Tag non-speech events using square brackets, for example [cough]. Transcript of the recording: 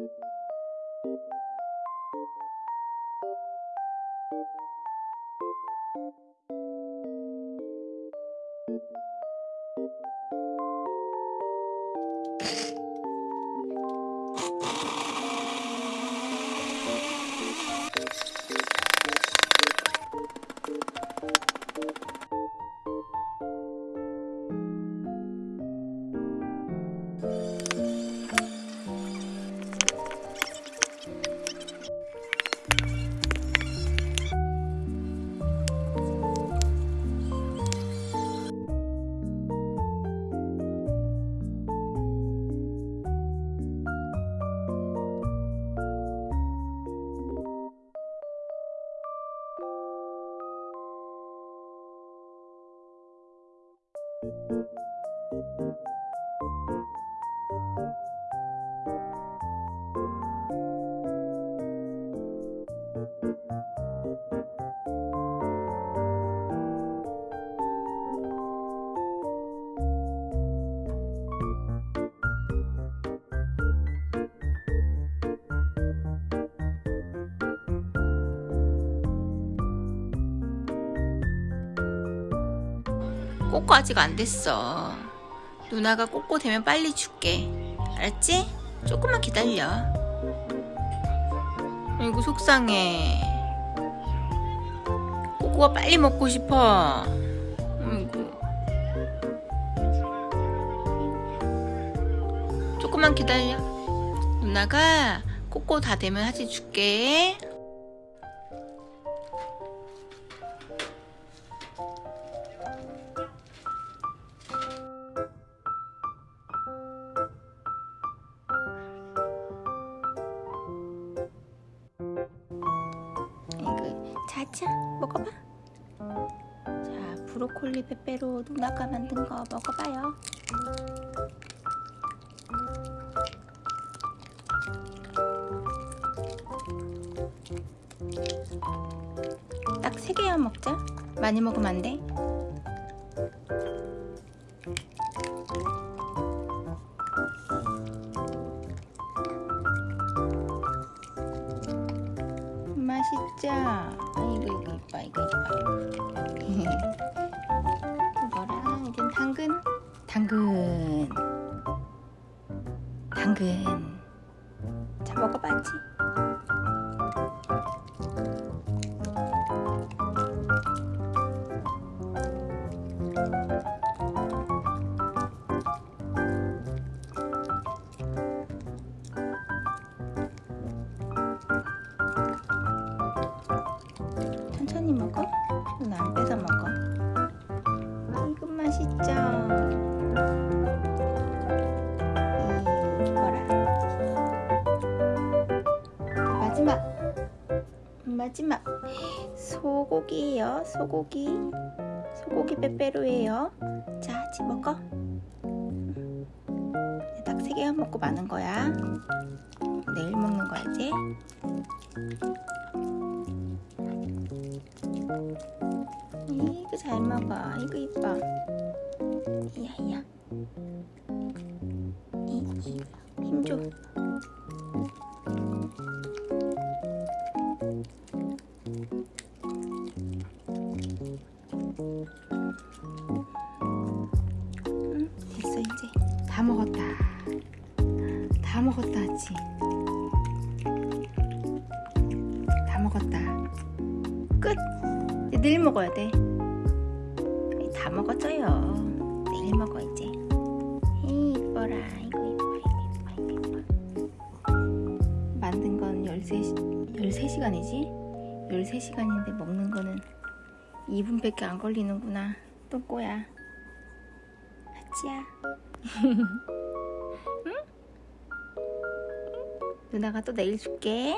you. 꼬꼬 아직 안 됐어. 누나가 꼬꼬 되면 빨리 줄게. 알았지? 조금만 기다려. 아이고 속상해. 꼬꼬가 빨리 먹고 싶어. 아이고. 조금만 기다려. 누나가 꼬꼬 다 되면 하지 줄게. 자자 먹어봐. 자 브로콜리 페페로 누나가 만든 거 먹어봐요. 딱세 개만 먹자. 많이 먹으면 안 돼. 맛있죠? 아이고 이거 이뻐 이거 이뻐 이거랑 [laughs] 이젠 당근. 당근. 당근. 자 먹어봐지 천천히 먹어? 눈안 빼서 먹어. 이거 맛있죠? 이거라. 마지막. 마지막. 소고기예요 소고기. 소고기 빼빼로예요. 자 같이 먹어. 딱세 개만 먹고 마는 거야. 내일 먹는 거야 이제 이거 잘 먹어. 이거 이뻐. 이야 이야. 이, 이, 힘 줘. 응, 됐어 이제 다 먹었다. 다 먹었다 하지. 내일 먹어야 돼. 다 먹었어요. 내일 먹어 이제. 에이, 이뻐라. 이거 이뻐, 이거 이뻐, 이거 이뻐. 만든 건 13시, 13시간이지? 13시간인데 먹는 거는 2분밖에 안 걸리는구나. 똥꼬야. 하지야. [laughs] 응? 누나가 또 내일 줄게.